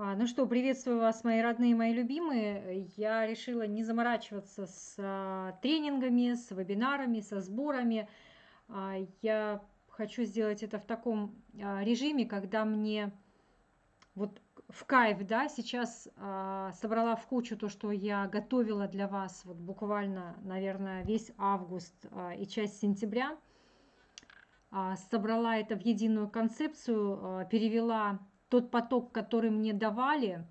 А, ну что, приветствую вас, мои родные, мои любимые. Я решила не заморачиваться с а, тренингами, с вебинарами, со сборами. А, я хочу сделать это в таком режиме, когда мне вот в кайф, да, сейчас собрала в кучу то, что я готовила для вас вот буквально, наверное, весь август и часть сентября. собрала это в единую концепцию, перевела тот поток, который мне давали,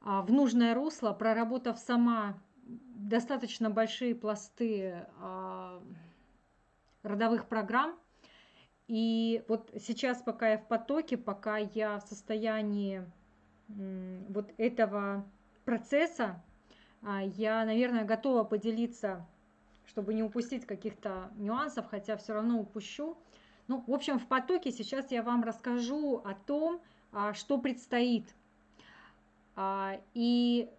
а, в нужное русло, проработав сама достаточно большие пласты а, родовых программ. И вот сейчас, пока я в потоке, пока я в состоянии вот этого процесса, а, я, наверное, готова поделиться, чтобы не упустить каких-то нюансов, хотя все равно упущу. Ну, в общем, в потоке сейчас я вам расскажу о том, что предстоит. А, и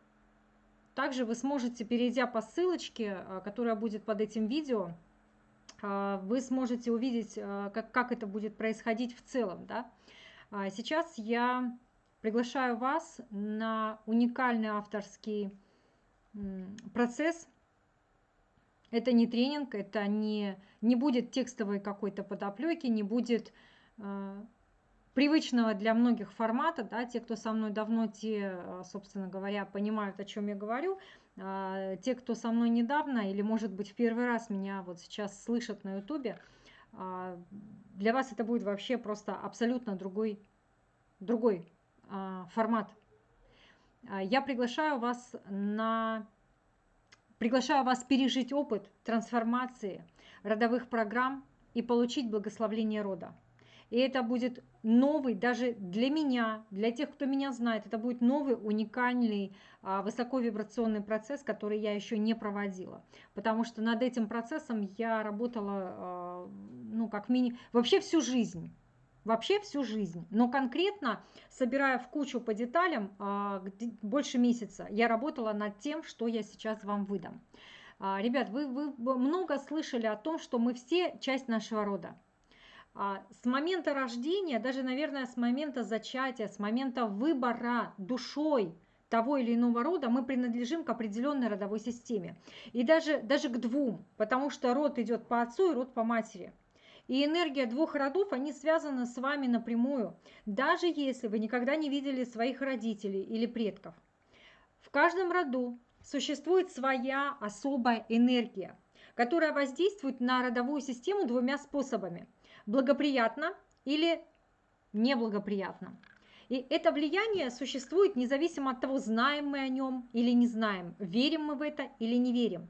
также вы сможете, перейдя по ссылочке, а, которая будет под этим видео, вы сможете увидеть, как, как это будет происходить в целом. Да? Сейчас я приглашаю вас на уникальный авторский процесс. Это не тренинг, это не, не будет текстовой какой-то подоплеки, не будет привычного для многих формата, да, те, кто со мной давно, те, э, собственно говоря, понимают, о чем я говорю, а, те, кто со мной недавно или, может быть, в первый раз меня вот сейчас слышат на ютубе, а, для вас это будет вообще просто абсолютно другой, другой а, формат. Я приглашаю вас на приглашаю вас пережить опыт трансформации родовых программ и получить благословление рода. И это будет новый, даже для меня, для тех, кто меня знает, это будет новый, уникальный, а, высоковибрационный процесс, который я еще не проводила. Потому что над этим процессом я работала, а, ну, как мини... Вообще всю жизнь. Вообще всю жизнь. Но конкретно, собирая в кучу по деталям, а, больше месяца, я работала над тем, что я сейчас вам выдам. Ребят, вы, вы много слышали о том, что мы все часть нашего рода. А, с момента рождения, даже, наверное, с момента зачатия, с момента выбора душой того или иного рода, мы принадлежим к определенной родовой системе. И даже, даже к двум, потому что род идет по отцу и род по матери. И энергия двух родов, они связаны с вами напрямую, даже если вы никогда не видели своих родителей или предков. В каждом роду существует своя особая энергия, которая воздействует на родовую систему двумя способами – благоприятно или неблагоприятно. И это влияние существует независимо от того, знаем мы о нем или не знаем, верим мы в это или не верим.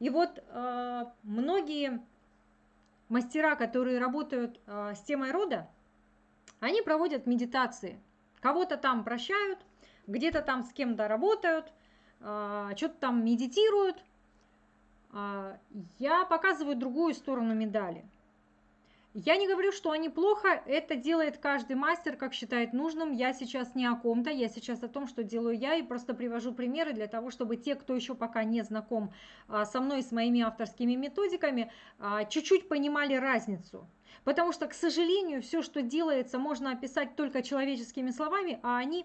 И вот э, многие мастера, которые работают э, с темой рода, они проводят медитации. Кого-то там прощают, где-то там с кем-то работают, э, что-то там медитируют. Э, я показываю другую сторону медали – я не говорю, что они плохо, это делает каждый мастер, как считает нужным. Я сейчас не о ком-то, я сейчас о том, что делаю я, и просто привожу примеры для того, чтобы те, кто еще пока не знаком а, со мной и с моими авторскими методиками, а, чуть-чуть понимали разницу. Потому что, к сожалению, все, что делается, можно описать только человеческими словами, а они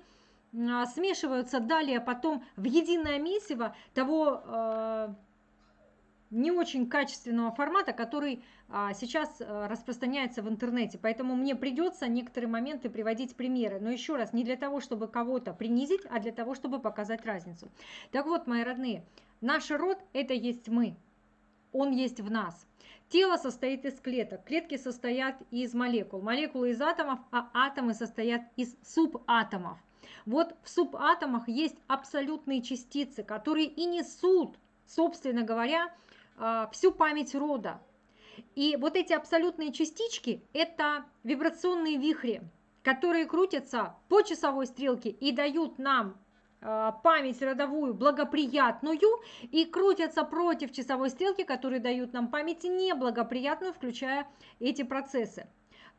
а, смешиваются далее потом в единое месиво того не очень качественного формата, который а, сейчас а, распространяется в интернете. Поэтому мне придется некоторые моменты приводить примеры. Но еще раз, не для того, чтобы кого-то принизить, а для того, чтобы показать разницу. Так вот, мои родные, наш род – это есть мы. Он есть в нас. Тело состоит из клеток. Клетки состоят из молекул. Молекулы из атомов, а атомы состоят из субатомов. Вот в субатомах есть абсолютные частицы, которые и несут, собственно говоря, всю память рода. И вот эти абсолютные частички – это вибрационные вихри, которые крутятся по часовой стрелке и дают нам а, память родовую благоприятную и крутятся против часовой стрелки, которые дают нам память неблагоприятную, включая эти процессы.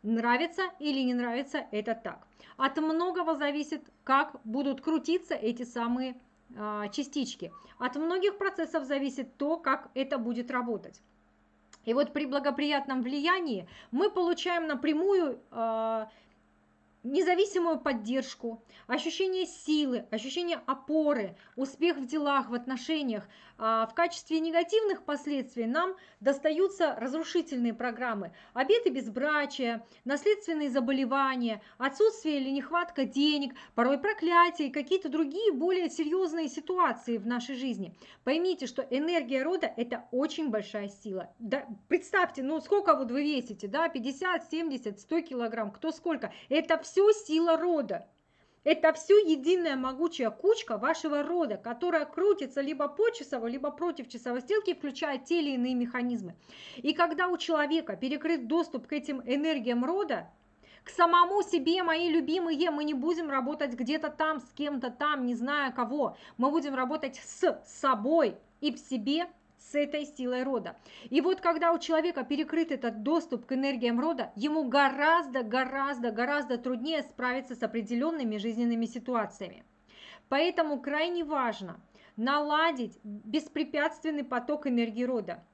Нравится или не нравится – это так. От многого зависит, как будут крутиться эти самые а, частички. От многих процессов зависит то, как это будет работать. И вот при благоприятном влиянии мы получаем напрямую э, независимую поддержку, ощущение силы, ощущение опоры, успех в делах, в отношениях. А в качестве негативных последствий нам достаются разрушительные программы. Обеты безбрачия, наследственные заболевания, отсутствие или нехватка денег, порой проклятия и какие-то другие более серьезные ситуации в нашей жизни. Поймите, что энергия рода – это очень большая сила. Да, представьте, ну сколько вот вы весите, да, 50, 70, 100 килограмм, кто сколько. Это все сила рода. Это все единая могучая кучка вашего рода, которая крутится либо по часовой, либо против часовой стрелки, включая те или иные механизмы. И когда у человека перекрыт доступ к этим энергиям рода, к самому себе, мои любимые, мы не будем работать где-то там, с кем-то там, не зная кого. Мы будем работать с собой и в себе с этой силой рода. И вот когда у человека перекрыт этот доступ к энергиям рода, ему гораздо, гораздо, гораздо труднее справиться с определенными жизненными ситуациями. Поэтому крайне важно наладить беспрепятственный поток энергии рода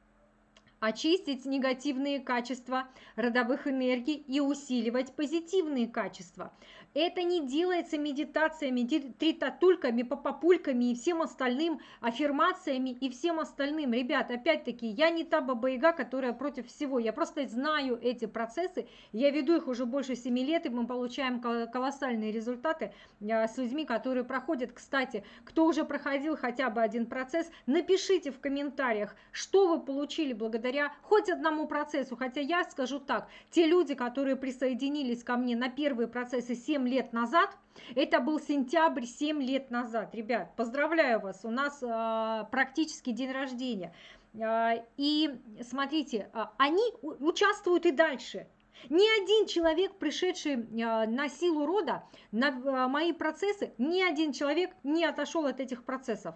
очистить негативные качества родовых энергий и усиливать позитивные качества. Это не делается медитациями, тритатульками, попапульками и всем остальным, аффирмациями и всем остальным. Ребят, опять-таки, я не та баба-яга, которая против всего. Я просто знаю эти процессы, я веду их уже больше 7 лет, и мы получаем колоссальные результаты а, с людьми, которые проходят. Кстати, кто уже проходил хотя бы один процесс, напишите в комментариях, что вы получили благодаря хоть одному процессу. Хотя я скажу так, те люди, которые присоединились ко мне на первые процессы 7 7 лет назад. Это был сентябрь 7 лет назад. Ребят, поздравляю вас, у нас э, практически день рождения. Э, и смотрите, э, они участвуют и дальше. Ни один человек, пришедший на силу рода, на мои процессы, ни один человек не отошел от этих процессов.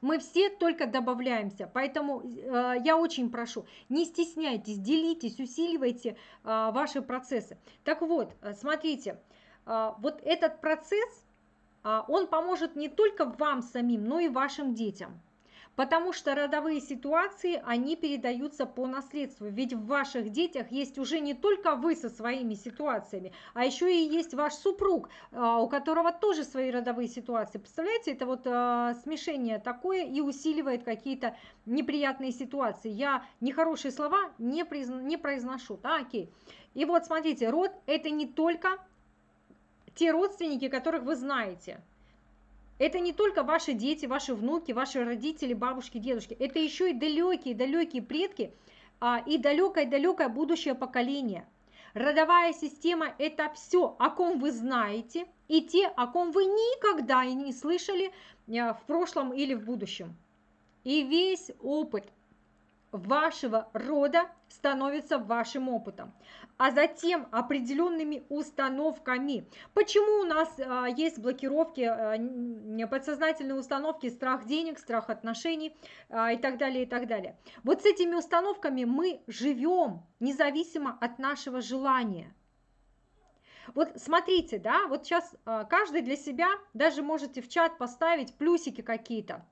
Мы все только добавляемся, поэтому э, я очень прошу, не стесняйтесь, делитесь, усиливайте э, ваши процессы. Так вот, э, смотрите, э, вот этот процесс, э, он поможет не только вам самим, но и вашим детям потому что родовые ситуации, они передаются по наследству. Ведь в ваших детях есть уже не только вы со своими ситуациями, а еще и есть ваш супруг, а, у которого тоже свои родовые ситуации. Представляете, это вот а, смешение такое и усиливает какие-то неприятные ситуации. Я нехорошие слова не, призна, не произношу. Да, окей. И вот смотрите, род это не только те родственники, которых вы знаете. Это не только ваши дети, ваши внуки, ваши родители, бабушки, дедушки. Это еще и далекие-далекие предки а, и далекое-далекое будущее поколение. Родовая система – это все, о ком вы знаете, и те, о ком вы никогда и не слышали а, в прошлом или в будущем. И весь опыт вашего рода становится вашим опытом, а затем определенными установками. Почему у нас а, есть блокировки, а, подсознательные установки, страх денег, страх отношений а, и так далее, и так далее. Вот с этими установками мы живем независимо от нашего желания. Вот смотрите, да, вот сейчас а, каждый для себя, даже можете в чат поставить плюсики какие-то.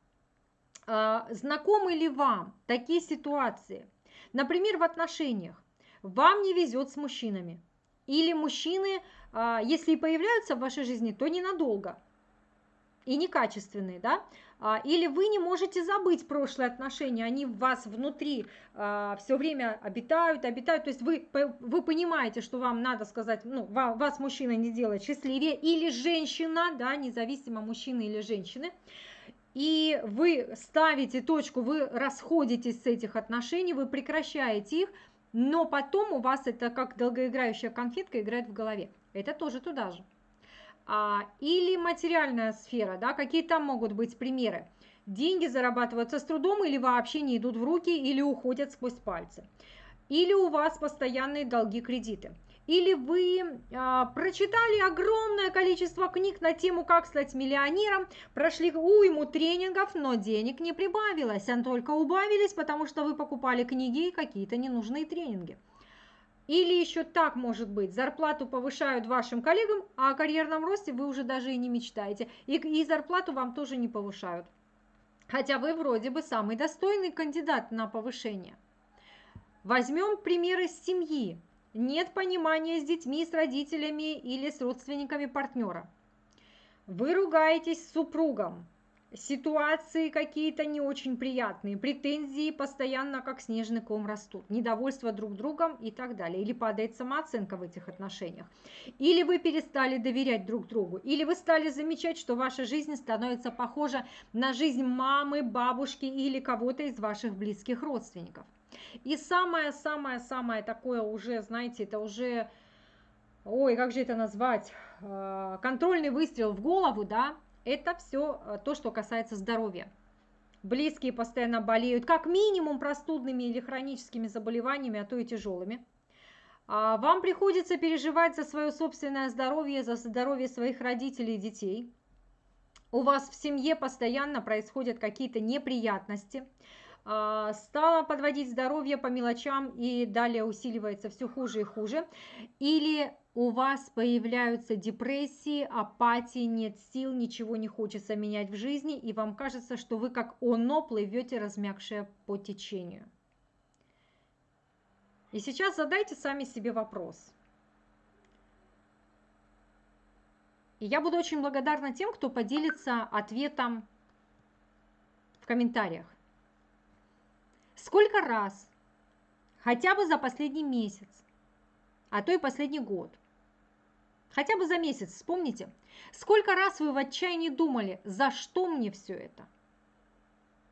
А, знакомы ли вам такие ситуации? Например, в отношениях. Вам не везет с мужчинами. Или мужчины, а, если и появляются в вашей жизни, то ненадолго и некачественные, да, а, или вы не можете забыть прошлые отношения, они в вас внутри все время обитают, обитают, то есть вы, вы понимаете, что вам надо сказать, ну, вас мужчина не делает счастливее, или женщина, да, независимо мужчины или женщины, и вы ставите точку, вы расходитесь с этих отношений, вы прекращаете их, но потом у вас это как долгоиграющая конфетка играет в голове. Это тоже туда же. А, или материальная сфера, да, какие там могут быть примеры. Деньги зарабатываются с трудом или вообще не идут в руки, или уходят сквозь пальцы. Или у вас постоянные долги, кредиты или вы а, прочитали огромное количество книг на тему «Как стать миллионером», прошли уйму тренингов, но денег не прибавилось, а только убавились, потому что вы покупали книги и какие-то ненужные тренинги. Или еще так может быть, зарплату повышают вашим коллегам, а о карьерном росте вы уже даже и не мечтаете, и, и зарплату вам тоже не повышают. Хотя вы вроде бы самый достойный кандидат на повышение. Возьмем примеры семьи. Нет понимания с детьми, с родителями или с родственниками партнера. Вы ругаетесь с супругом, ситуации какие-то не очень приятные, претензии постоянно как снежный ком растут, недовольство друг другом и так далее. Или падает самооценка в этих отношениях. Или вы перестали доверять друг другу, или вы стали замечать, что ваша жизнь становится похожа на жизнь мамы, бабушки или кого-то из ваших близких родственников. И самое-самое-самое такое уже, знаете, это уже, ой, как же это назвать, э, контрольный выстрел в голову, да, это все э, то, что касается здоровья. Близкие постоянно болеют как минимум простудными или хроническими заболеваниями, а то и тяжелыми. А вам приходится переживать за свое собственное здоровье, за здоровье своих родителей и детей. У вас в семье постоянно происходят какие-то неприятности. А, стало подводить здоровье по мелочам и далее усиливается все хуже и хуже. Или у вас появляются депрессии, апатии, нет сил, ничего не хочется менять в жизни, и вам кажется, что вы как оно плывете, размягшее по течению. И сейчас задайте сами себе вопрос. И я буду очень благодарна тем, кто поделится ответом в комментариях. Сколько раз, хотя бы за последний месяц, а то и последний год, хотя бы за месяц, вспомните, сколько раз вы в отчаянии думали, за что мне все это?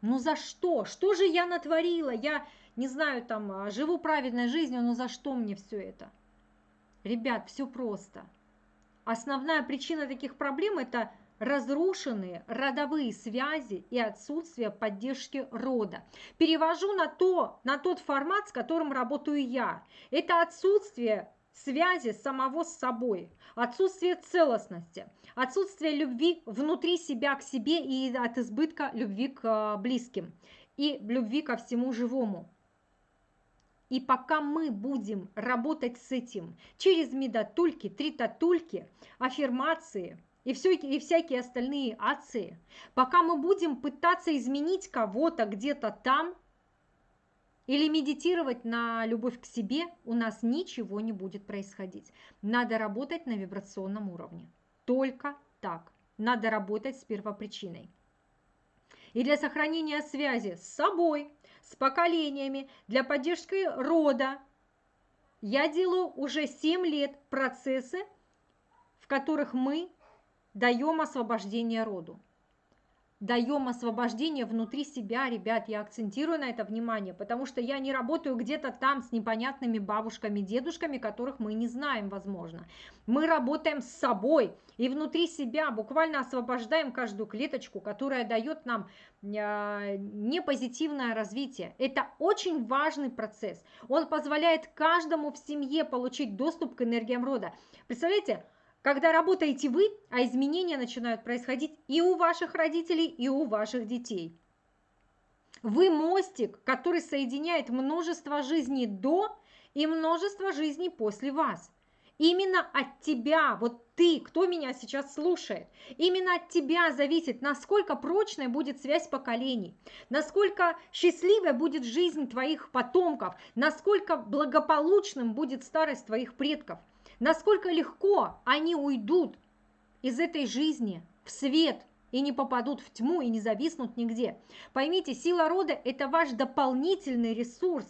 Ну за что? Что же я натворила? Я, не знаю, там, а, живу правильной жизнью, но за что мне все это? Ребят, все просто. Основная причина таких проблем – это разрушенные родовые связи и отсутствие поддержки рода. Перевожу на, то, на тот формат, с которым работаю я. Это отсутствие связи самого с собой, отсутствие целостности, отсутствие любви внутри себя к себе и от избытка любви к а, близким и любви ко всему живому. И пока мы будем работать с этим через медотульки, тритотульки, аффирмации – и, все, и всякие остальные ации, пока мы будем пытаться изменить кого-то где-то там или медитировать на любовь к себе, у нас ничего не будет происходить. Надо работать на вибрационном уровне. Только так. Надо работать с первопричиной. И для сохранения связи с собой, с поколениями, для поддержки рода, я делаю уже 7 лет процессы, в которых мы даем освобождение роду. Даем освобождение внутри себя, ребят, я акцентирую на это внимание, потому что я не работаю где-то там с непонятными бабушками, дедушками, которых мы не знаем, возможно. Мы работаем с собой и внутри себя буквально освобождаем каждую клеточку, которая дает нам э, непозитивное развитие. Это очень важный процесс. Он позволяет каждому в семье получить доступ к энергиям рода. Представляете, когда работаете вы, а изменения начинают происходить и у ваших родителей, и у ваших детей. Вы мостик, который соединяет множество жизней до и множество жизней после вас. Именно от тебя, вот ты, кто меня сейчас слушает, именно от тебя зависит, насколько прочной будет связь поколений, насколько счастливой будет жизнь твоих потомков, насколько благополучным будет старость твоих предков – насколько легко они уйдут из этой жизни в свет и не попадут в тьму и не зависнут нигде. Поймите, сила рода – это ваш дополнительный ресурс,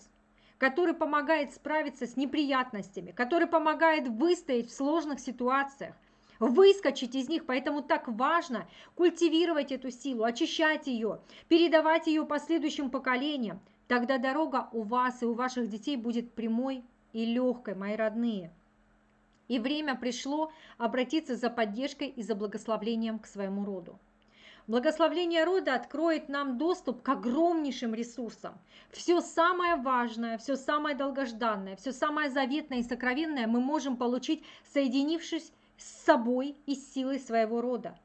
который помогает справиться с неприятностями, который помогает выстоять в сложных ситуациях, выскочить из них. Поэтому так важно культивировать эту силу, очищать ее, передавать ее последующим поколениям. Тогда дорога у вас и у ваших детей будет прямой и легкой, мои родные. И время пришло обратиться за поддержкой и за благословлением к своему роду. Благословление рода откроет нам доступ к огромнейшим ресурсам. Все самое важное, все самое долгожданное, все самое заветное и сокровенное мы можем получить, соединившись с собой и силой своего рода.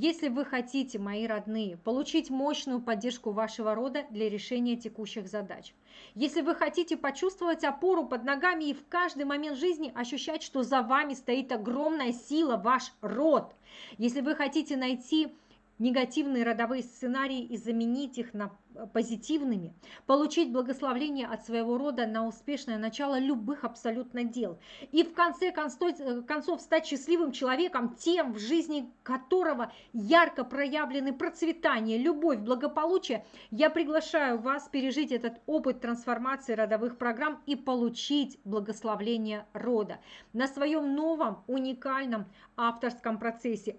Если вы хотите, мои родные, получить мощную поддержку вашего рода для решения текущих задач, если вы хотите почувствовать опору под ногами и в каждый момент жизни ощущать, что за вами стоит огромная сила, ваш род, если вы хотите найти негативные родовые сценарии и заменить их на э, позитивными, получить благословление от своего рода на успешное начало любых абсолютно дел. И в конце э, концов стать счастливым человеком, тем, в жизни которого ярко проявлены процветание, любовь, благополучие, я приглашаю вас пережить этот опыт трансформации родовых программ и получить благословление рода на своем новом уникальном авторском процессе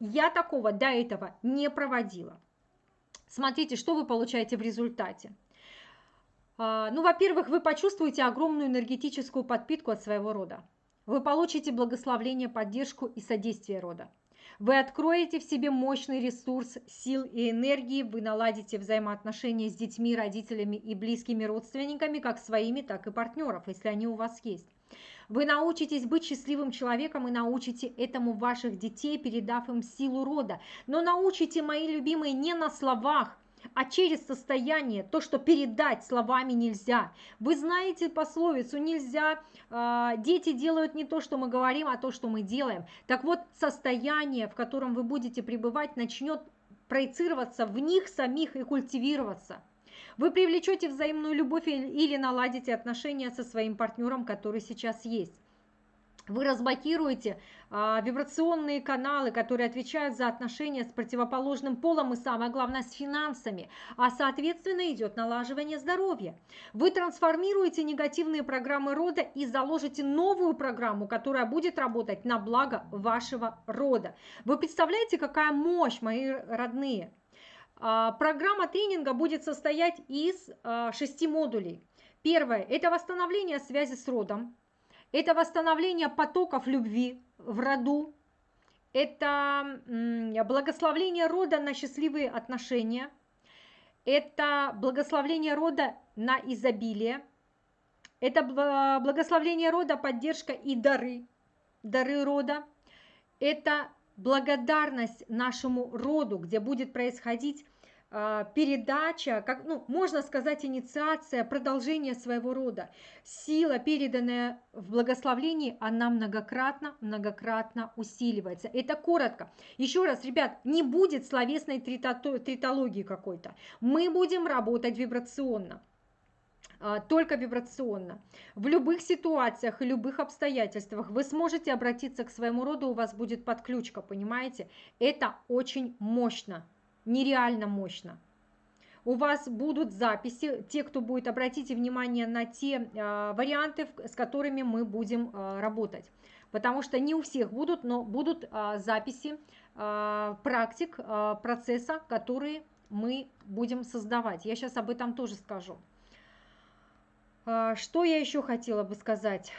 я такого до этого не проводила. Смотрите, что вы получаете в результате. А, ну, во-первых, вы почувствуете огромную энергетическую подпитку от своего рода. Вы получите благословление, поддержку и содействие рода. Вы откроете в себе мощный ресурс сил и энергии, вы наладите взаимоотношения с детьми, родителями и близкими родственниками, как своими, так и партнеров, если они у вас есть. Вы научитесь быть счастливым человеком и научите этому ваших детей, передав им силу рода. Но научите, мои любимые, не на словах, а через состояние, то, что передать словами нельзя. Вы знаете пословицу, нельзя, э, дети делают не то, что мы говорим, а то, что мы делаем. Так вот, состояние, в котором вы будете пребывать, начнет проецироваться в них самих и культивироваться. Вы привлечете взаимную любовь или наладите отношения со своим партнером, который сейчас есть. Вы разблокируете а, вибрационные каналы, которые отвечают за отношения с противоположным полом и, самое главное, с финансами, а, соответственно, идет налаживание здоровья. Вы трансформируете негативные программы рода и заложите новую программу, которая будет работать на благо вашего рода. Вы представляете, какая мощь, мои родные? А, программа тренинга будет состоять из а, шести модулей. Первое – это восстановление связи с родом, это восстановление потоков любви в роду, это благословление рода на счастливые отношения, это благословление рода на изобилие, это благословление рода, поддержка и дары, дары рода, это благодарность нашему роду, где будет происходить передача, как, ну, можно сказать, инициация, продолжение своего рода. Сила, переданная в благословлении, она многократно, многократно усиливается. Это коротко. Еще раз, ребят, не будет словесной тритологии какой-то. Мы будем работать вибрационно. А, только вибрационно. В любых ситуациях и любых обстоятельствах вы сможете обратиться к своему роду, у вас будет подключка, понимаете? Это очень мощно, нереально мощно. У вас будут записи, те, кто будет, обратите внимание на те э, варианты, с которыми мы будем э, работать. Потому что не у всех будут, но будут э, записи э, практик, э, процесса, которые мы будем создавать. Я сейчас об этом тоже скажу. А, что я еще хотела бы сказать?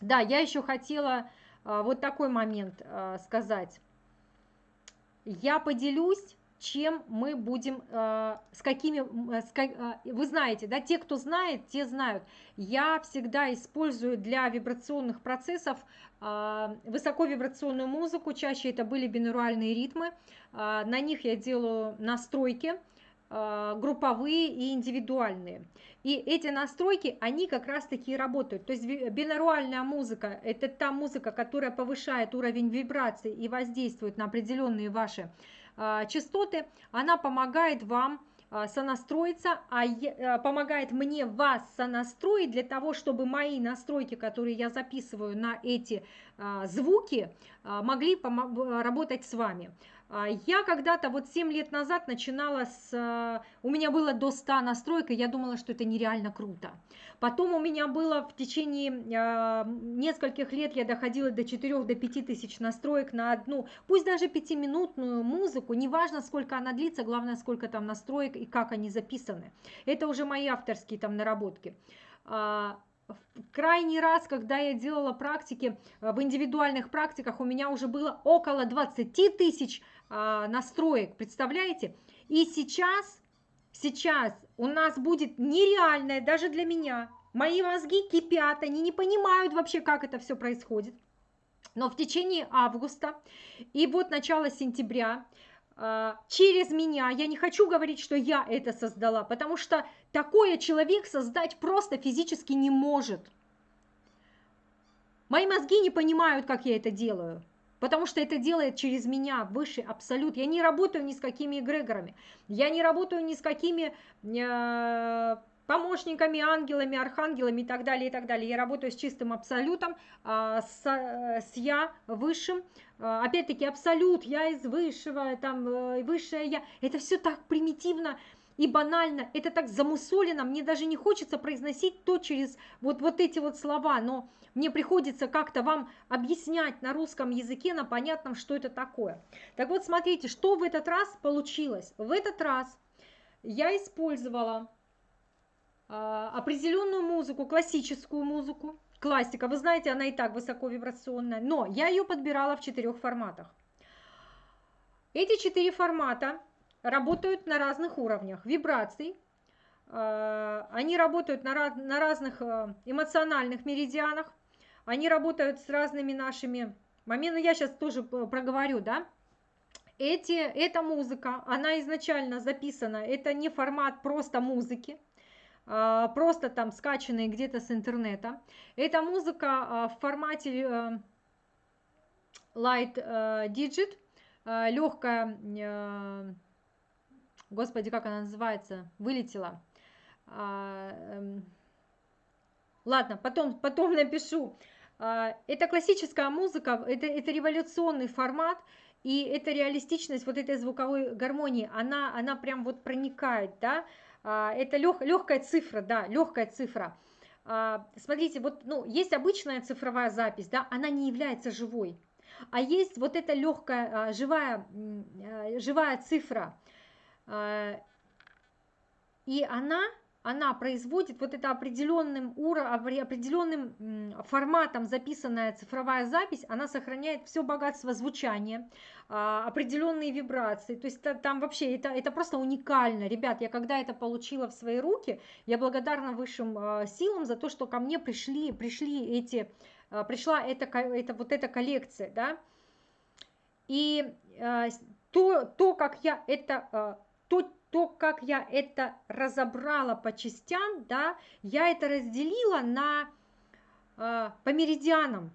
Да, я еще хотела а, вот такой момент а, сказать. Я поделюсь, чем мы будем, с какими, с, вы знаете, да, те, кто знает, те знают. Я всегда использую для вибрационных процессов высоковибрационную музыку, чаще это были бинуральные ритмы. На них я делаю настройки групповые и индивидуальные. И эти настройки, они как раз таки работают. То есть бинаруальная музыка – это та музыка, которая повышает уровень вибраций и воздействует на определенные ваши э, частоты. Она помогает вам э, сонастроиться, а э, помогает мне вас сонастроить для того, чтобы мои настройки, которые я записываю на эти э, звуки, э, могли работать с вами. А, я когда-то, вот 7 лет назад начинала с... У меня было до 100 настроек, и я думала, что это нереально круто. Потом у меня было в течение нескольких лет, я доходила до 4 до 5 тысяч настроек на одну, пусть даже 5-минутную музыку, неважно, сколько она длится, главное, сколько там настроек и как они записаны. Это уже мои авторские там наработки а, крайний раз, когда я делала практики, э, в индивидуальных практиках у меня уже было около 20 тысяч а, настроек, представляете? И сейчас, сейчас у нас будет нереальное даже для меня. Мои мозги кипят, они не понимают вообще, как это все происходит. Но в течение августа и вот начало сентября а, через меня, я не хочу говорить, что я это создала, потому что такое человек создать просто физически не может. Мои мозги не понимают, как я это делаю. потому что это делает через меня высший абсолют. Я не работаю ни с какими эгрегорами, я не работаю ни с какими э, помощниками, ангелами, архангелами и так далее, и так далее. Я работаю с чистым абсолютом, э, с, с я высшим. Э, опять-таки абсолют, я из высшего, там э, высшее я. Это все так примитивно и банально, это так замусолено, мне даже не хочется произносить то через вот, вот эти вот слова, но мне приходится как-то вам объяснять на русском языке, на понятном, что это такое. Так вот, смотрите, что в этот раз получилось. В этот раз я использовала э, определенную музыку, классическую музыку, классика, вы знаете, она и так высоко вибрационная, но я ее подбирала в четырех форматах. Эти четыре формата работают на разных уровнях. Вибраций, э, они работают на, на разных э, эмоциональных меридианах, они работают с разными нашими моментами, я сейчас тоже проговорю, да, эти, эта музыка, она изначально записана, это не формат просто музыки, э, просто там скачанные где-то с интернета. Это музыка в формате Light Digit, легкая господи, как она называется, вылетела. А, эм, ладно, потом, потом напишу. А, это классическая музыка, это, это революционный формат, и эта реалистичность вот этой звуковой гармонии, она, она прям вот проникает, да, а, это лег, легкая цифра, да, легкая цифра. Смотрите, вот, ну, есть обычная цифровая запись, да, она не является живой, а есть вот эта легкая, живая, живая цифра, и она, она производит вот это определенным, уро, определенным форматом записанная цифровая запись, она сохраняет все богатство звучания, а, определенные вибрации. То есть там вообще это, это просто уникально. Ребят, я когда это получила в свои руки, я благодарна высшим а, силам за то, что ко мне пришли, пришли эти, пришла эта, это, вот эта коллекция, да. И то, то, как я это то, то, как я это разобрала по частям, да, я это разделила на э, по меридианам,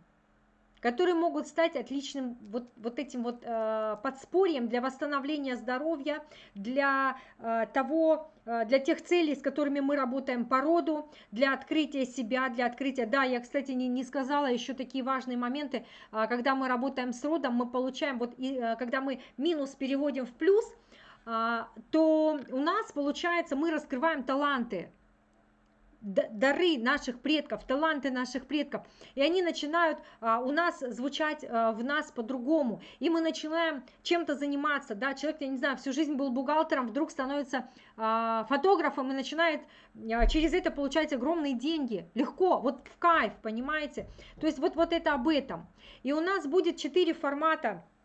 которые могут стать отличным вот, вот этим вот э, подспорьем для восстановления здоровья, для э, того, э, для тех целей, с которыми мы работаем по роду, для открытия себя, для открытия. Да, я, кстати, не, не сказала еще такие важные моменты, э, когда мы работаем с родом, мы получаем, вот, и, э, когда мы минус переводим в плюс – то у нас, получается, мы раскрываем таланты, дары наших предков, таланты наших предков, и они начинают а, у нас звучать а, в нас по-другому, и мы начинаем чем-то заниматься, да, человек, я не знаю, всю жизнь был бухгалтером, вдруг становится а, фотографом и начинает а, через это получать огромные деньги, легко, вот в кайф, понимаете, то есть вот, вот это об этом, и у нас будет четыре формата а,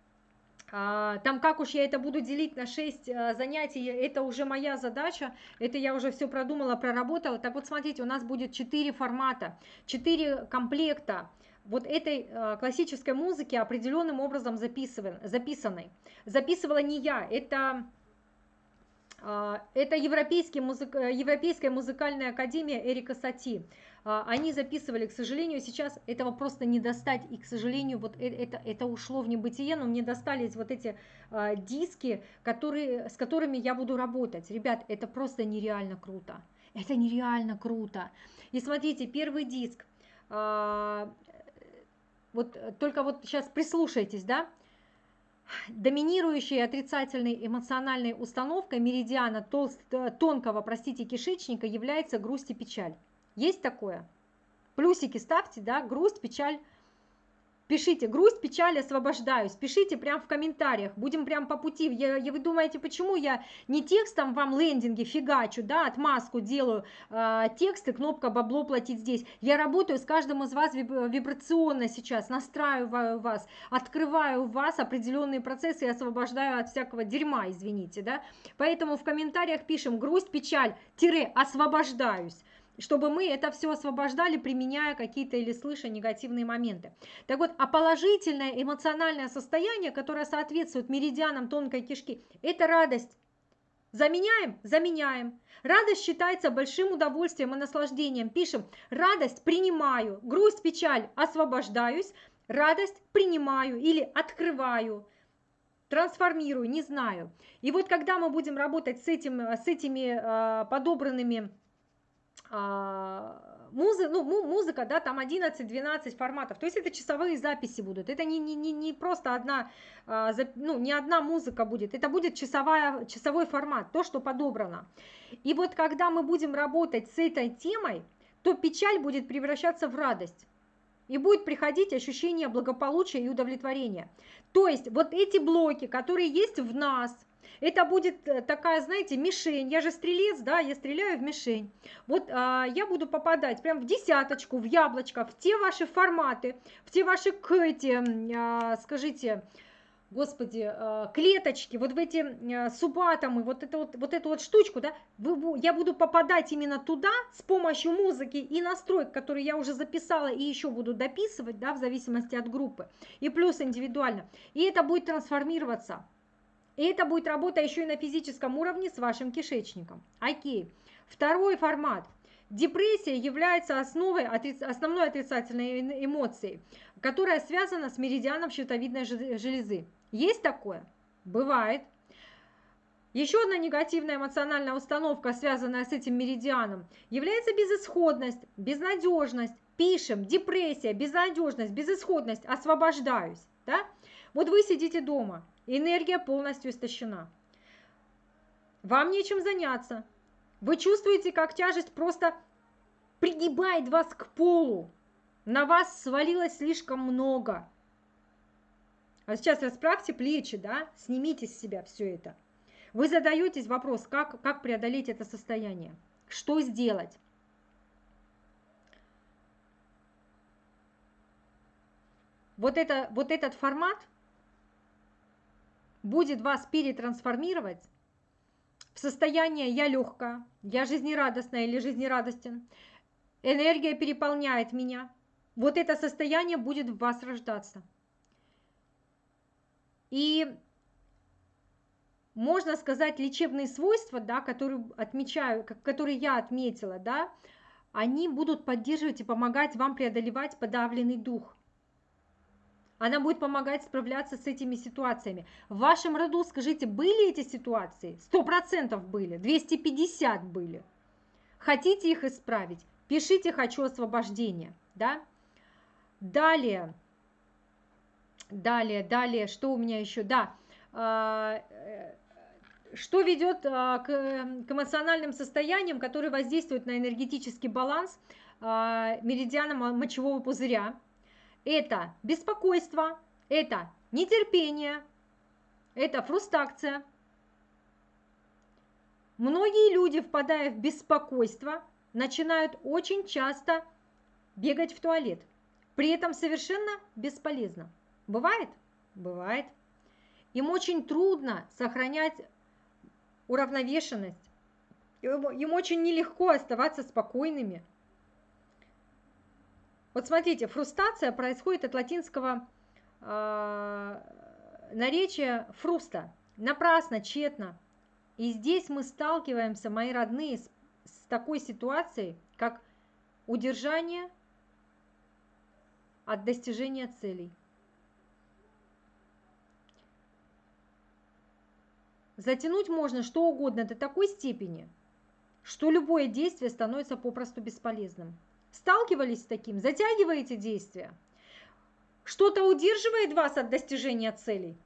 там как уж я это буду делить на 6 а, занятий, это уже моя задача, это я уже все продумала, проработала. Так вот, смотрите, у нас будет 4 формата, 4 комплекта вот этой а, классической музыки определенным образом записанной. Записывала не я, это это Европейский музык... Европейская музыкальная академия Эрика Сати. А, они записывали, к сожалению, сейчас этого просто не достать, и, к сожалению, вот э, это, это ушло в небытие, но мне достались вот эти а, диски, которые, с которыми я буду работать. Ребят, это просто нереально круто, это нереально круто. И смотрите, первый диск, а, вот только вот сейчас прислушайтесь, да, доминирующей отрицательной эмоциональной установкой меридиана толст, тонкого, простите, кишечника является грусть и печаль. Есть такое? Плюсики ставьте, да, грусть, печаль. Пишите, грусть, печаль, освобождаюсь. Пишите прям в комментариях, будем прям по пути. Я, я, вы думаете, почему я не текстом вам лендинги фигачу, да, отмазку делаю, э, тексты, кнопка бабло платить здесь. Я работаю с каждым из вас вибрационно сейчас, настраиваю вас, открываю у вас определенные процессы и освобождаю от всякого дерьма, извините, да. Поэтому в комментариях пишем грусть, печаль, тире, освобождаюсь чтобы мы это все освобождали, применяя какие-то или слыша негативные моменты. Так вот, а положительное эмоциональное состояние, которое соответствует меридианам тонкой кишки, это радость. Заменяем? Заменяем. Радость считается большим удовольствием и наслаждением. Пишем, радость принимаю, грусть, печаль освобождаюсь, радость принимаю или открываю, трансформирую, не знаю. И вот когда мы будем работать с, этим, с этими э, подобранными музы, ну, музыка, да, там 11-12 форматов. То есть это часовые записи будут. Это не, не, не, не просто одна, а, ну, не одна музыка будет. Это будет часовая, часовой формат, то, что подобрано. И вот когда мы будем работать с этой темой, то печаль будет превращаться в радость. И будет приходить ощущение благополучия и удовлетворения. То есть вот эти блоки, которые есть в нас – это будет э, такая, знаете, мишень. Я же стрелец, да, я стреляю в мишень. Вот а, я буду попадать прям в десяточку, в яблочко, в те ваши форматы, в те ваши эти, а, скажите, господи, а, клеточки, вот в эти а, субатомы, вот, это вот, вот эту вот штучку, да, я буду попадать именно туда с помощью музыки и настроек, которые я уже записала и еще буду дописывать, да, в зависимости от группы, и плюс индивидуально. И это будет трансформироваться. И это будет работа еще и на физическом уровне с вашим кишечником. Окей. Второй формат. Депрессия является основой, основной отрицательной эмоцией, которая связана с меридианом щитовидной железы. Есть такое? Бывает. Еще одна негативная эмоциональная установка, связанная с этим меридианом, является безысходность, безнадежность. Пишем, депрессия, безнадежность, безысходность, освобождаюсь. Да? Вот вы сидите дома, Энергия полностью истощена. Вам нечем заняться. Вы чувствуете, как тяжесть просто пригибает вас к полу. На вас свалилось слишком много. А сейчас расправьте плечи, да, снимите с себя все это. Вы задаетесь вопрос, как, как преодолеть это состояние, что сделать. Вот, это, вот этот формат будет вас перетрансформировать в состояние «я легкая», «я жизнерадостная» или «жизнерадостен», энергия переполняет меня. Вот это состояние будет в вас рождаться. И можно сказать, лечебные свойства, да, которые, отмечаю, которые я отметила, да, они будут поддерживать и помогать вам преодолевать подавленный дух – она будет помогать справляться с этими ситуациями. В вашем роду, скажите, были эти ситуации? Сто процентов были, 250 были. Хотите их исправить? Пишите «хочу освобождения». Да? Далее, далее, далее, что у меня еще? Да, а, э, что ведет а, к, к эмоциональным состояниям, которые воздействуют на энергетический баланс а, меридиана мочевого пузыря это беспокойство, это нетерпение, это фрустрация. Многие люди, впадая в беспокойство, начинают очень часто бегать в туалет. При этом совершенно бесполезно. Бывает? Бывает. Им очень трудно сохранять уравновешенность. Им очень нелегко оставаться спокойными. Вот смотрите, фрустация происходит от латинского э, наречия фруста. Напрасно, тщетно. И здесь мы сталкиваемся, мои родные, с, с такой ситуацией, как удержание от достижения целей. Затянуть можно что угодно до такой степени, что любое действие становится попросту бесполезным. Сталкивались с таким? Затягиваете действия? Что-то удерживает вас от достижения целей?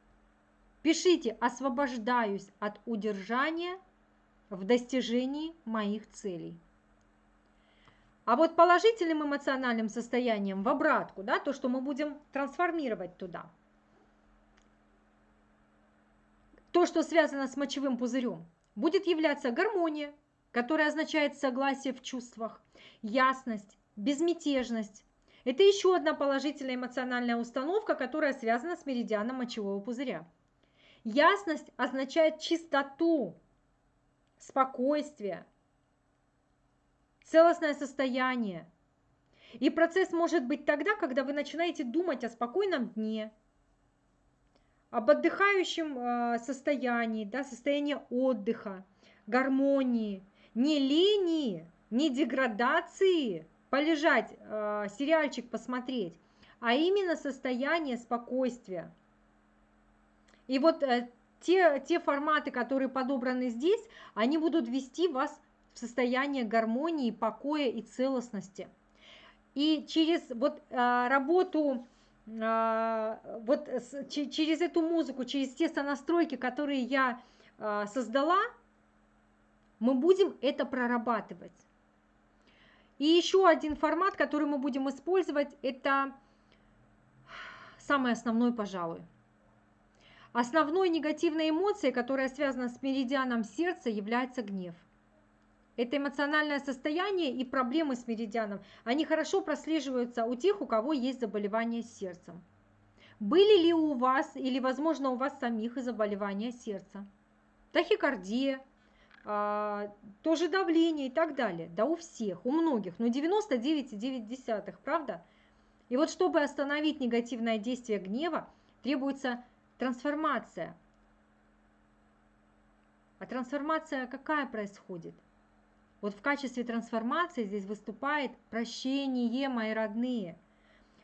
Пишите «Освобождаюсь от удержания в достижении моих целей». А вот положительным эмоциональным состоянием в обратку, да, то, что мы будем трансформировать туда, то, что связано с мочевым пузырем, будет являться гармония, которая означает согласие в чувствах, ясность, безмятежность. Это еще одна положительная эмоциональная установка, которая связана с меридианом мочевого пузыря. Ясность означает чистоту, спокойствие, целостное состояние. И процесс может быть тогда, когда вы начинаете думать о спокойном дне, об отдыхающем э, состоянии, да, состоянии отдыха, гармонии, не лени, не деградации, полежать, э, сериальчик посмотреть, а именно состояние спокойствия. И вот э, те, те форматы, которые подобраны здесь, они будут вести вас в состояние гармонии, покоя и целостности. И через вот а, работу, а, вот через эту музыку, через те сонастройки, которые я создала, мы будем это прорабатывать. И еще один формат, который мы будем использовать, это самый основной, пожалуй. Основной негативной эмоцией, которая связана с меридианом сердца, является гнев. Это эмоциональное состояние и проблемы с меридианом, они хорошо прослеживаются у тех, у кого есть заболевание сердцем. Были ли у вас или, возможно, у вас самих заболевания сердца? Тахикардия, тоже давление и так далее. Да у всех, у многих, но 99,9, правда? И вот чтобы остановить негативное действие гнева, требуется трансформация. А трансформация какая происходит? Вот в качестве трансформации здесь выступает прощение, мои родные.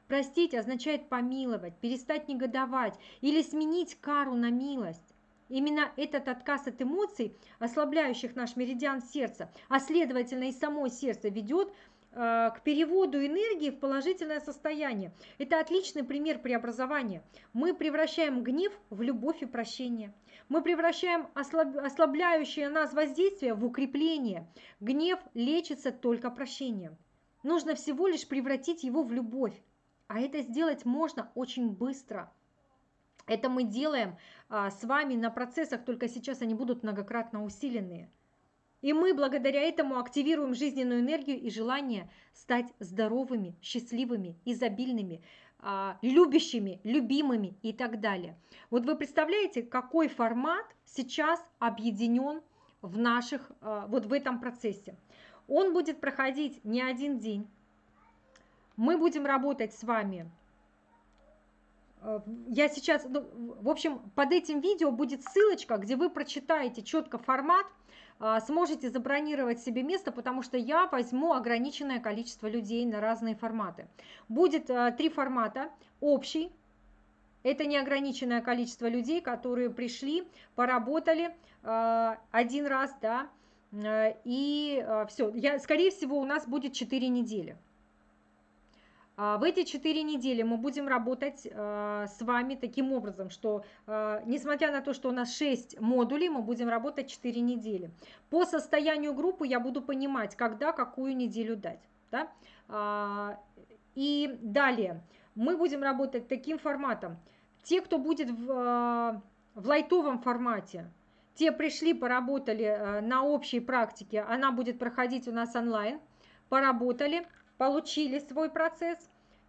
Простить означает помиловать, перестать негодовать или сменить кару на милость. Именно этот отказ от эмоций, ослабляющих наш меридиан сердца, а следовательно и само сердце, ведет э, к переводу энергии в положительное состояние. Это отличный пример преобразования. Мы превращаем гнев в любовь и прощение. Мы превращаем ослаб... ослабляющее нас воздействие в укрепление. Гнев лечится только прощением. Нужно всего лишь превратить его в любовь. А это сделать можно очень быстро – это мы делаем а, с вами на процессах, только сейчас они будут многократно усиленные. И мы благодаря этому активируем жизненную энергию и желание стать здоровыми, счастливыми, изобильными, а, любящими, любимыми и так далее. Вот вы представляете, какой формат сейчас объединен в наших, а, вот в этом процессе. Он будет проходить не один день. Мы будем работать с вами я сейчас, ну, в общем, под этим видео будет ссылочка, где вы прочитаете четко формат, а, сможете забронировать себе место, потому что я возьму ограниченное количество людей на разные форматы. Будет э, три формата. Общий, это неограниченное количество людей, которые пришли, поработали э, один раз, да, и все. Я, скорее всего, у нас будет 4 недели. А, в эти четыре недели мы будем работать а, с вами таким образом, что а, несмотря на то, что у нас 6 модулей, мы будем работать 4 недели. По состоянию группы я буду понимать, когда какую неделю дать. Да? И далее мы будем работать таким форматом. Те, кто будет в, в лайтовом формате, те пришли, поработали на общей практике, она будет проходить у нас онлайн, поработали, получили свой процесс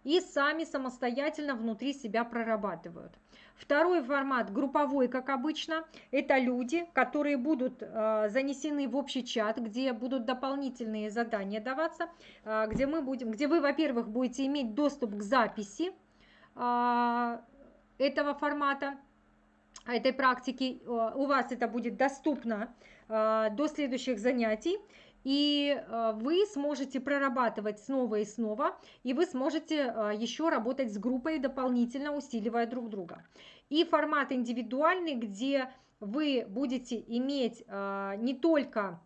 и сами самостоятельно внутри себя прорабатывают. Второй формат групповой, как обычно, это люди, которые будут э, занесены в общий чат, где будут дополнительные задания даваться, э, где мы будем, где вы, во-первых, будете иметь доступ к записи э, этого формата, этой практики. Э, у вас это будет доступно э, до следующих занятий и э, вы сможете прорабатывать снова и снова, и вы сможете э, еще работать с группой, дополнительно усиливая друг друга. И формат индивидуальный, где вы будете иметь э, не только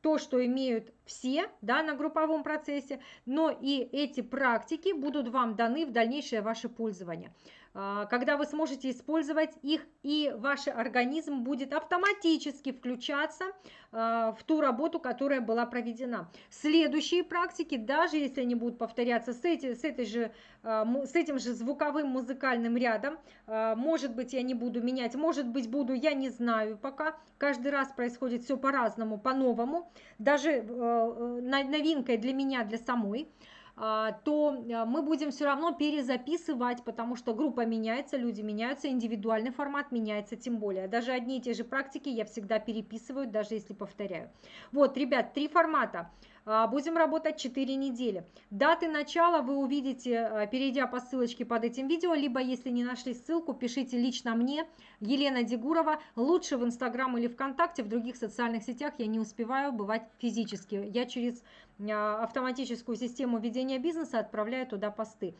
то, что имеют все да, на групповом процессе, но и эти практики будут вам даны в дальнейшее ваше пользование. А, когда вы сможете использовать их, и ваш организм будет автоматически включаться а, в ту работу, которая была проведена. Следующие практики, даже если они будут повторяться с, эти, с, этой же, а, с этим же звуковым музыкальным рядом, может быть, я не буду менять, может быть, буду, я не знаю пока. Каждый раз происходит все по-разному, по-новому. Даже э, э, новинкой для меня, для самой. А, то а, мы будем все равно перезаписывать, потому что группа меняется, люди меняются, индивидуальный формат меняется тем более. Даже одни и те же практики я всегда переписываю, даже если повторяю. Вот, ребят, три формата. А, будем работать 4 недели. Даты начала вы увидите, а, перейдя по ссылочке под этим видео, либо если не нашли ссылку, пишите лично мне, Елена Дегурова, лучше в Инстаграм или ВКонтакте, в других социальных сетях я не успеваю бывать физически. Я через а, автоматическую систему ведения бизнеса отправляю туда посты.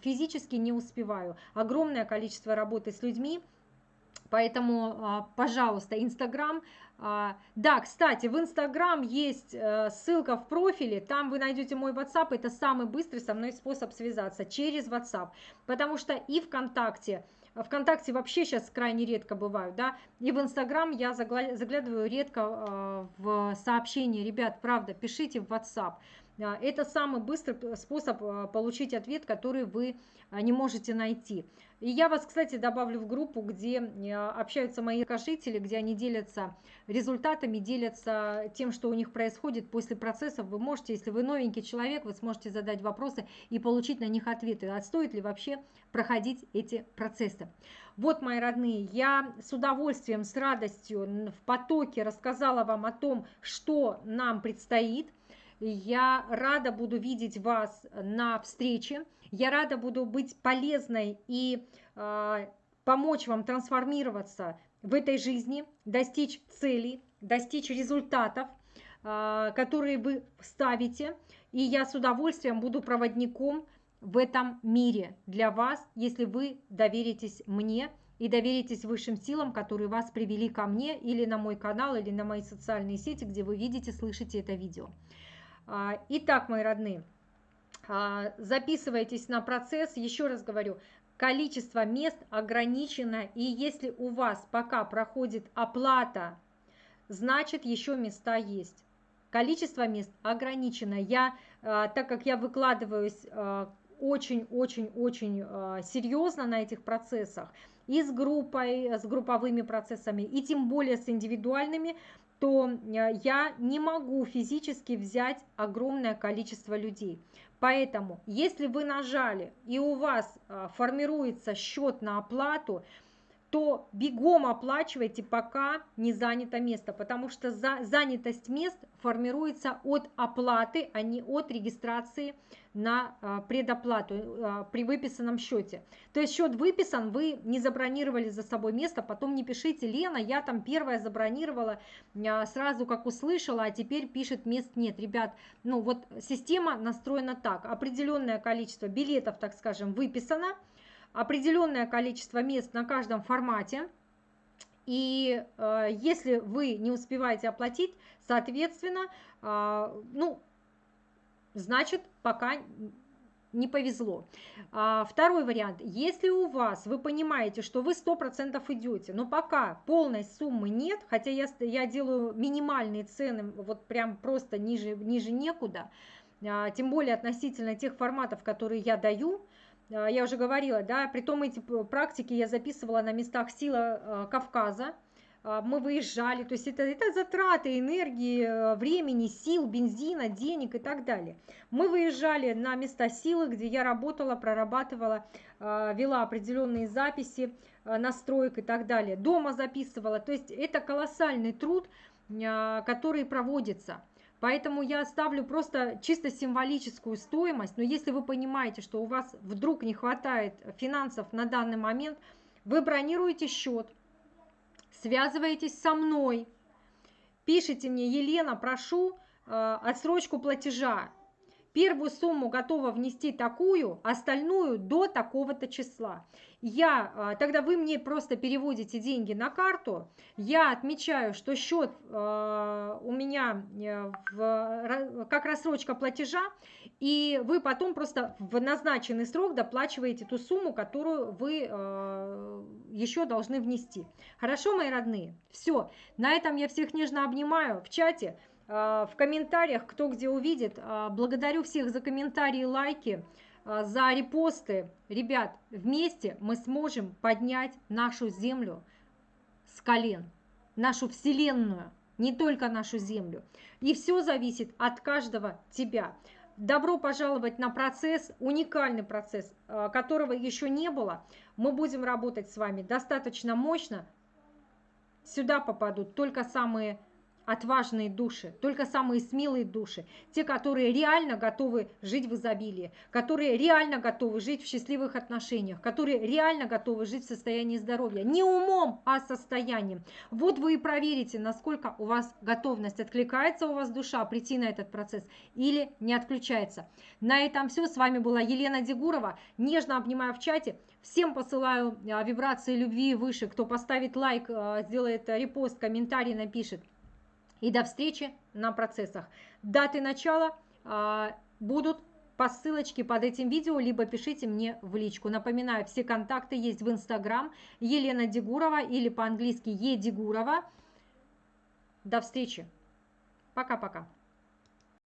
Физически не успеваю. Огромное количество работы с людьми, Поэтому, пожалуйста, Инстаграм, а, да, кстати, в Инстаграм есть э, ссылка в профиле, там вы найдете мой WhatsApp, это самый быстрый со мной способ связаться через WhatsApp, потому что и ВКонтакте, ВКонтакте вообще сейчас крайне редко бывают, да, и в Инстаграм я заглядываю редко э, в сообщения, ребят, правда, пишите в WhatsApp, а, это самый быстрый способ э, получить ответ, который вы не можете найти. И я вас, кстати, добавлю в группу, где э, общаются мои кошители, где они делятся результатами, делятся тем, что у них происходит после процессов. Вы можете, если вы новенький человек, вы сможете задать вопросы и получить на них ответы. А стоит ли вообще проходить эти процессы? Вот, мои родные, я с удовольствием, с радостью в потоке рассказала вам о том, что нам предстоит. Я рада буду видеть вас на встрече. Я рада буду быть полезной и э, помочь вам трансформироваться в этой жизни, достичь целей, достичь результатов, э, которые вы ставите. И я с удовольствием буду проводником в этом мире для вас, если вы доверитесь мне и доверитесь высшим силам, которые вас привели ко мне или на мой канал, или на мои социальные сети, где вы видите, слышите это видео. Итак, мои родные, а, записывайтесь на процесс, еще раз говорю, количество мест ограничено, и если у вас пока проходит оплата, значит еще места есть. Количество мест ограничено. Я, а, так как я выкладываюсь очень-очень-очень а, серьезно на этих процессах, и с группой, с групповыми процессами, и тем более с индивидуальными, то я не могу физически взять огромное количество людей. Поэтому, если вы нажали и у вас а, формируется счет на оплату, то бегом оплачивайте, пока не занято место, потому что за, занятость мест формируется от оплаты, а не от регистрации на а, предоплату а, при выписанном счете. То есть счет выписан, вы не забронировали за собой место, потом не пишите, Лена, я там первая забронировала а, сразу как услышала, а теперь пишет мест нет. Ребят, ну вот система настроена так, определенное количество билетов, так скажем, выписано, определенное количество мест на каждом формате. И э, если вы не успеваете оплатить, соответственно, э, ну, значит, пока не повезло. А, второй вариант. Если у вас, вы понимаете, что вы 100% идете, но пока полной суммы нет, хотя я, я делаю минимальные цены, вот прям просто ниже, ниже некуда, а, тем более относительно тех форматов, которые я даю, я уже говорила, да, при том эти практики я записывала на местах сила а, Кавказа, а, мы выезжали, то есть это, это затраты энергии, времени, сил, бензина, денег и так далее. Мы выезжали на места силы, где я работала, прорабатывала, вела определенные записи, настроек и так далее. Дома записывала, то есть это колоссальный труд, который проводится. Поэтому я ставлю просто чисто символическую стоимость. Но если вы понимаете, что у вас вдруг не хватает финансов на данный момент, вы бронируете счет, связываетесь со мной, пишите мне, Елена, прошу э, отсрочку платежа. Первую сумму готова внести такую, остальную до такого-то числа я, а, тогда вы мне просто переводите деньги на карту, я отмечаю, что счет а, у меня э, в, как рассрочка платежа, и вы потом просто в назначенный срок доплачиваете ту сумму, которую вы а, еще должны внести. Хорошо, мои родные? Все, на этом я всех нежно обнимаю в чате, в комментариях, кто где увидит. Благодарю всех за комментарии, лайки. А, за репосты. Ребят, вместе мы сможем поднять нашу землю с колен, нашу вселенную, не только нашу землю. И все зависит от каждого тебя. Добро пожаловать на процесс, уникальный процесс, которого еще не было. Мы будем работать с вами достаточно мощно. Сюда попадут только самые отважные души, только самые смелые души, те, которые реально готовы жить в изобилии, которые реально готовы жить в счастливых отношениях, которые реально готовы жить в состоянии здоровья. Не умом, а состоянием. Вот вы и проверите, насколько у вас готовность, откликается у вас душа прийти на этот процесс или не отключается. На этом все. С вами была Елена Дегурова. Нежно обнимаю в чате. Всем посылаю а, вибрации любви выше. Кто поставит лайк, а, сделает репост, комментарий напишет. И до встречи на процессах. Даты начала а, будут по ссылочке под этим видео, либо пишите мне в личку. Напоминаю, все контакты есть в Инстаграм Елена Дегурова или по-английски Е Дегурова. До встречи. Пока-пока.